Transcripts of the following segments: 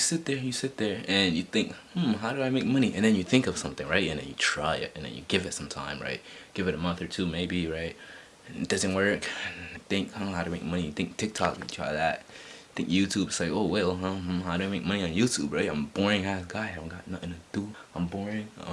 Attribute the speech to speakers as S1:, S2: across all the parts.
S1: sit there, you sit there, and you think, hmm, how do I make money? And then you think of something, right? And then you try it, and then you give it some time, right? Give it a month or two, maybe, right? And it doesn't work. Think, I don't know how to make money. Think TikTok, you try that think YouTube like, oh well, um, how do I make money on YouTube, right? I'm boring ass guy, I don't got nothing to do. I'm boring,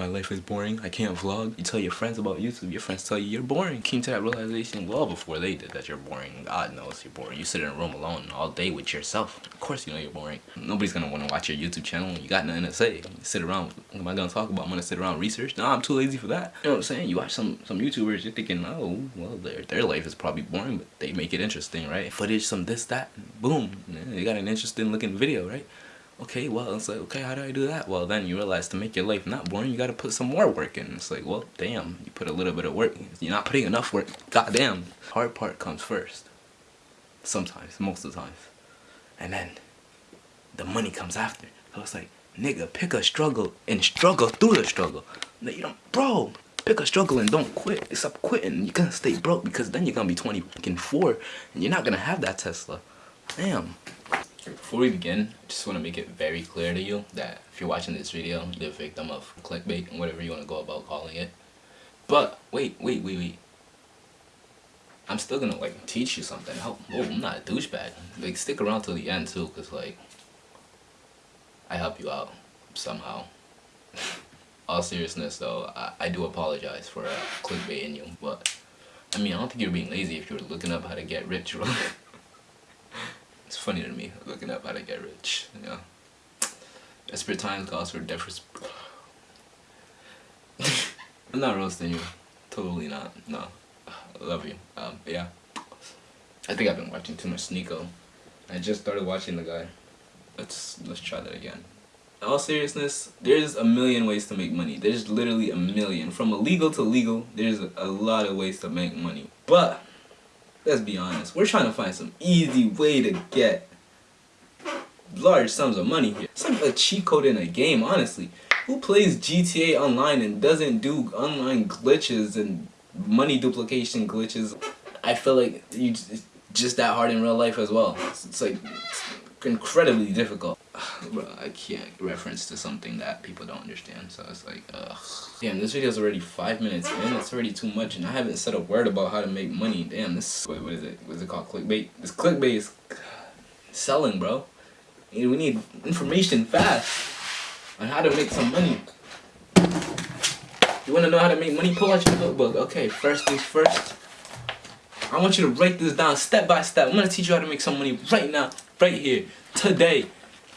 S1: life is boring, I can't vlog. You tell your friends about YouTube, your friends tell you you're boring. Came to that realization well before they did that you're boring. God knows you're boring. You sit in a room alone all day with yourself. Of course you know you're boring. Nobody's gonna wanna watch your YouTube channel you got nothing to say. Sit around, what am I gonna talk about? I'm gonna sit around research? No, I'm too lazy for that. You know what I'm saying? You watch some, some YouTubers, you're thinking, oh, well, their, their life is probably boring, but they make it interesting, right? Footage, some this, that, boom. They got an interesting looking video, right? Okay, well, it's like, okay, how do I do that? Well, then you realize to make your life not boring, you gotta put some more work in. It's like, well, damn, you put a little bit of work. You're not putting enough work. Goddamn. Hard part comes first. Sometimes, most of the times. And then the money comes after. So it's like, nigga, pick a struggle and struggle through the struggle. You don't, bro, pick a struggle and don't quit. Stop quitting. You're gonna stay broke because then you're gonna be 24 and you're not gonna have that Tesla. Damn. Before we begin, I just want to make it very clear to you that if you're watching this video, you're a victim of clickbait and whatever you want to go about calling it. But, wait, wait, wait, wait. I'm still gonna, like, teach you something. Help. Oh, I'm not a douchebag. Like, stick around till the end, too, because, like, I help you out somehow. All seriousness, though, I, I do apologize for uh, clickbaiting you, but, I mean, I don't think you're being lazy if you're looking up how to get rich, funny to me, looking up how to get rich, you know. Desperate times calls for desperate... I'm not roasting you. Totally not. No. I love you. Um, yeah. I think I've been watching too much Sneako. I just started watching the guy. Let's let's try that again. In all seriousness, there's a million ways to make money. There's literally a million. From illegal to legal, there's a lot of ways to make money. But let's be honest, we're trying to find some easy way to get large sums of money here. It's like a cheat code in a game, honestly. Who plays GTA Online and doesn't do online glitches and money duplication glitches? I feel like you just, that hard in real life as well. It's, like incredibly difficult. Bro, I can't reference to something that people don't understand, so it's like, ugh. Damn, this video is already five minutes in, it's already too much, and I haven't said a word about how to make money. Damn, this, what, what is it, what is it called, clickbait? This clickbait is selling, bro. We need information fast on how to make some money. You wanna know how to make money? Pull out your notebook. Okay, first things first. I want you to break this down step by step. I'm gonna teach you how to make some money right now, right here, today.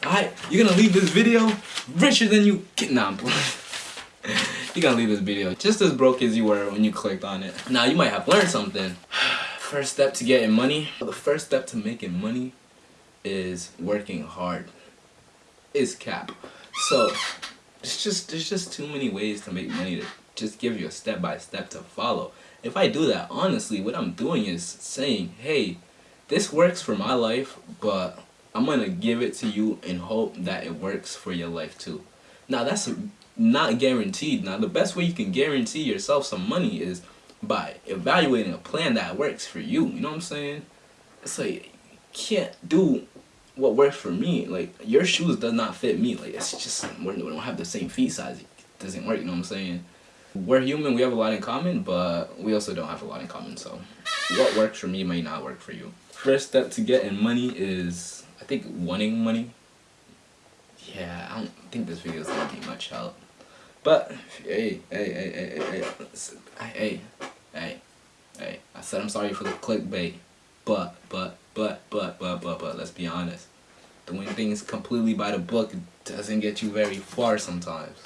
S1: Alright, you're gonna leave this video richer than you get. Nah, you're gonna leave this video just as broke as you were when you clicked on it. Now, you might have learned something. First step to getting money. The first step to making money is working hard. Is cap. So, it's just there's just too many ways to make money to just give you a step by step to follow. If I do that, honestly, what I'm doing is saying, hey, this works for my life, but I'm to give it to you and hope that it works for your life too. Now that's not guaranteed. Now the best way you can guarantee yourself some money is by evaluating a plan that works for you. You know what I'm saying? It's like you can't do what works for me. Like your shoes does not fit me. Like it's just we don't have the same feet size. It doesn't work. You know what I'm saying? We're human. We have a lot in common, but we also don't have a lot in common. So what works for me may not work for you. First step to getting money is I think wanting money. Yeah, I don't think this video is gonna be much help. But hey, hey, hey, hey, hey, hey, hey, hey, I said I'm sorry for the clickbait, but, but, but, but, but, but, but, let's be honest. Doing things completely by the book doesn't get you very far sometimes.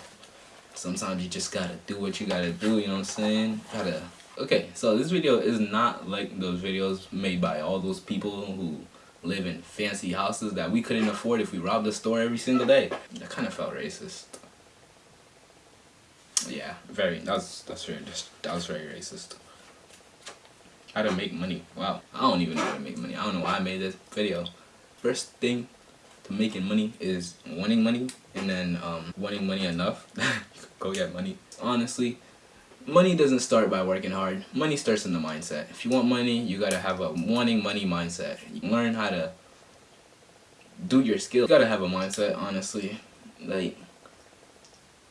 S1: Sometimes you just gotta do what you gotta do, you know what I'm saying? Gotta, okay, so this video is not like those videos made by all those people who live in fancy houses that we couldn't afford if we robbed the store every single day. That kind of felt racist. Yeah, very. That's that's very that was very racist. How to make money? Wow, I don't even know how to make money. I don't know why I made this video. First thing to making money is wanting money, and then um, wanting money enough. go get money. Honestly, money doesn't start by working hard. Money starts in the mindset. If you want money, you gotta have a wanting money mindset. You learn how to do your skill. You gotta have a mindset, honestly. Like,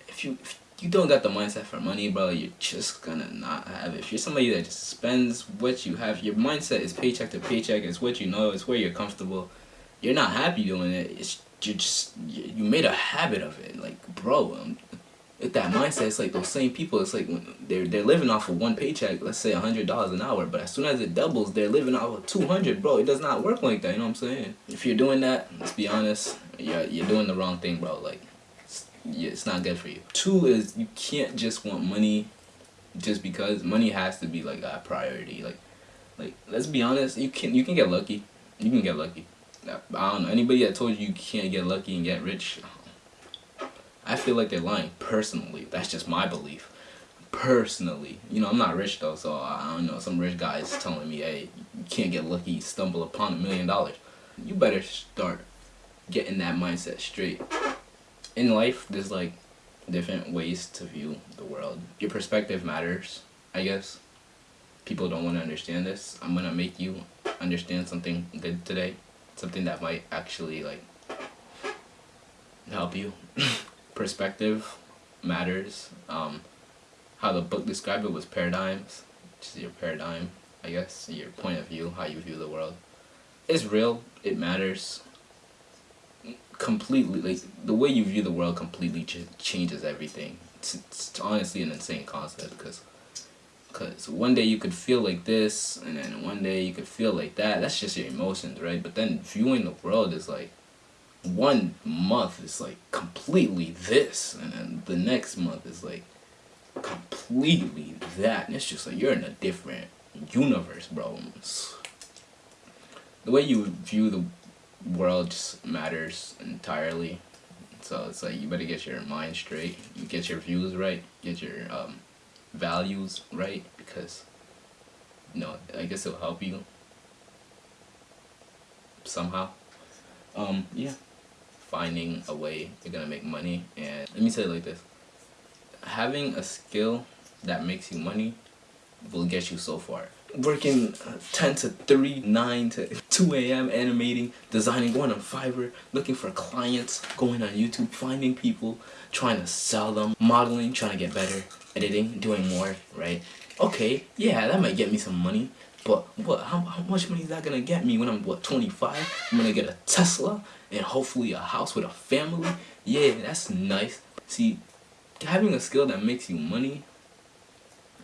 S1: if you if you don't got the mindset for money, bro, you're just gonna not have it. If you're somebody that just spends what you have, your mindset is paycheck to paycheck. It's what you know. It's where you're comfortable. You're not happy doing it. It's you just you made a habit of it. Like, bro, um, with that mindset, it's like those same people. It's like they're they're living off of one paycheck. Let's say a hundred dollars an hour, but as soon as it doubles, they're living off of two hundred. Bro, it does not work like that. You know what I'm saying? If you're doing that, let's be honest, you're you're doing the wrong thing, bro. Like yeah, it's not good for you. Two is you can't just want money just because money has to be like a priority. Like, like let's be honest, you can you can get lucky. You can get lucky. I don't know anybody that told you you can't get lucky and get rich. Feel like they're lying. Personally, that's just my belief. Personally, you know, I'm not rich though, so I don't know. Some rich guys telling me, hey, you can't get lucky, stumble upon a million dollars. You better start getting that mindset straight in life, there's like different ways to view the world. Your perspective matters, I guess. People don't want to understand this. I'm gonna make you understand something good today. Something that might actually like help you. perspective matters. Um, how the book described it was paradigms. Just your paradigm, I guess. Your point of view, how you view the world. It's real. It matters completely like the way you view the world completely ch changes everything. It's, it's honestly an insane concept because because one day you could feel like this and then one day you could feel like that. That's just your emotions, right? But then viewing the world is like one month is like completely this and then the next month is like completely that and it's just like you're in a different universe bro the way you view the world just matters entirely. So it's like you better get your mind straight, you get your views right, get your um, values right because you know I guess it'll help you somehow. Um, yeah, finding a way you're gonna make money and let me say it like this: having a skill that makes you money will get you so far working uh, 10 to 3, 9 to 2 a.m. animating, designing, going on Fiverr, looking for clients, going on YouTube, finding people, trying to sell them, modeling, trying to get better, editing, doing more, right? Okay, yeah, that might get me some money, but what? How, how much money is that gonna get me when I'm what 25? I'm gonna get a Tesla and hopefully a house with a family. Yeah, that's nice. See, having a skill that makes you money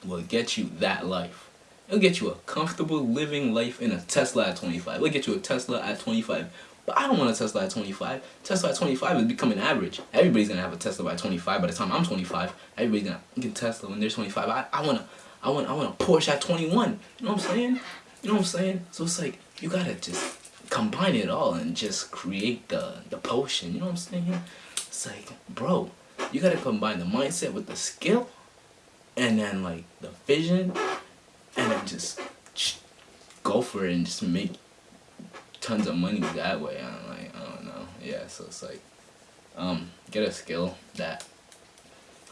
S1: will get you that life. It'll get you a comfortable living life in a Tesla at 25. It'll get you a Tesla at 25. But I don't want a Tesla at 25. Tesla at 25 is becoming average. Everybody's gonna have a Tesla by 25. By the time I'm 25, everybody's gonna get Tesla when they're 25. I, I wanna I want I want a Porsche at 21. You know what I'm saying? You know what I'm saying? So it's like you gotta just combine it all and just create the the potion. You know what I'm saying? It's like, bro, you gotta combine the mindset with the skill, and then like the vision and then just go for it and just make tons of money that way. I'm like, I don't know. Yeah, so it's like, um, get a skill that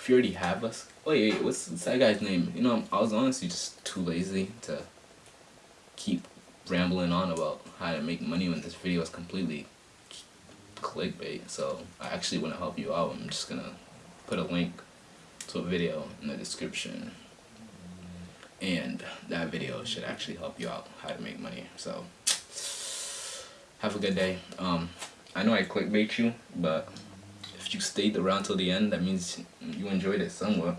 S1: if you already have us. Wait, wait, what's that guy's name? You know, I was honestly just too lazy to keep rambling on about how to make money when this video is completely clickbait. So I actually want to help you out. I'm just gonna put a link to a video in the description and that video should actually help you out how to make money so have a good day um i know i clickbait you but if you stayed around till the end that means you enjoyed it somewhat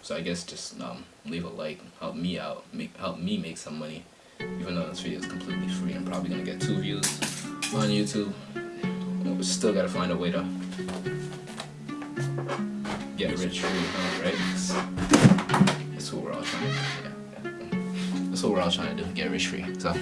S1: so i guess just um leave a like help me out make help me make some money even though this video is completely free i'm probably gonna get two views on youtube but still gotta find a way to get rich free huh, right that's what we're all trying to do. Yeah. That's what we're all trying to do. Get rich free. So.